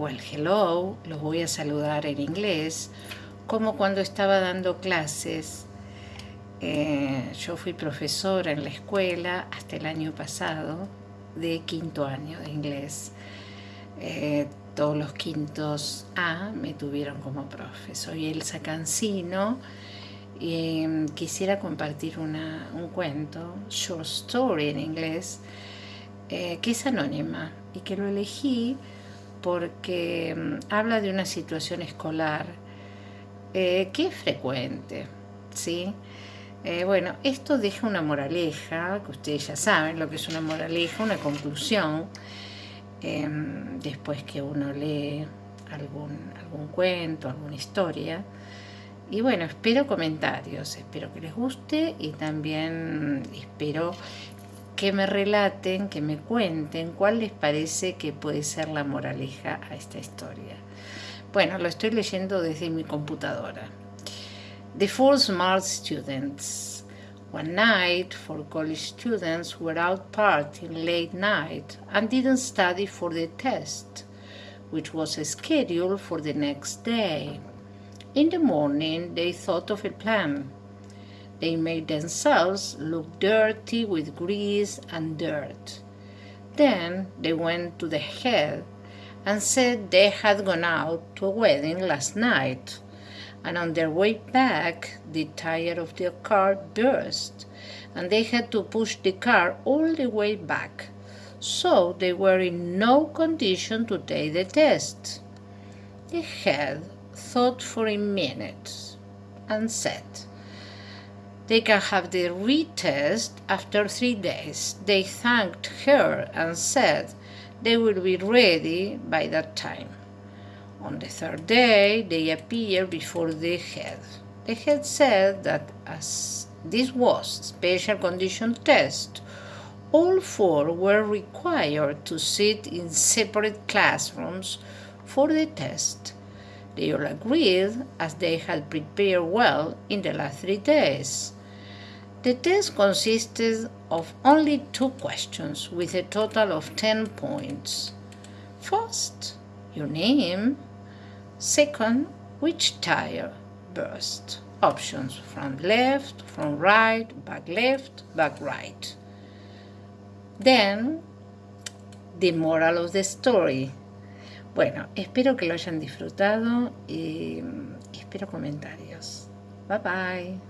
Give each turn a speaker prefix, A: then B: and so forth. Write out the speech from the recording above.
A: o el hello, los voy a saludar en inglés, como cuando estaba dando clases. Eh, yo fui profesora en la escuela hasta el año pasado de quinto año de inglés. Eh, todos los quintos A me tuvieron como profe. Soy Elsa Cancino em, quisiera compartir un cuento, short story en inglés, eh, que es anónima y que lo elegí porque em, habla de una situación escolar eh, que es frecuente, ¿sí? Eh, bueno, esto deja una moraleja, que ustedes ya saben lo que es una moraleja, una conclusión, em, después que uno lee algún, algún cuento, alguna historia. Y bueno, espero comentarios, espero que les guste y también espero que me relaten, que me cuenten cuál les parece que puede ser la moraleja a esta historia. Bueno, lo estoy leyendo desde mi computadora. The Four Smart Students. One night, four college students were out partying late night and didn't study for the test, which was scheduled for the next day. In the morning, they thought of a plan. They made themselves look dirty with grease and dirt. Then they went to the head and said they had gone out to a wedding last night, and on their way back the tire of their car burst, and they had to push the car all the way back, so they were in no condition to take the test. The head thought for a minute and said, they can have the retest after three days. They thanked her and said they will be ready by that time. On the third day, they appeared before the head. The head said that as this was special condition test, all four were required to sit in separate classrooms for the test. They all agreed as they had prepared well in the last three days. The test consisted of only two questions with a total of 10 points. First, your name. Second, which tire burst. Options front left, front right, back left, back right. Then, the moral of the story. Bueno, espero que lo hayan disfrutado y espero comentarios. Bye bye.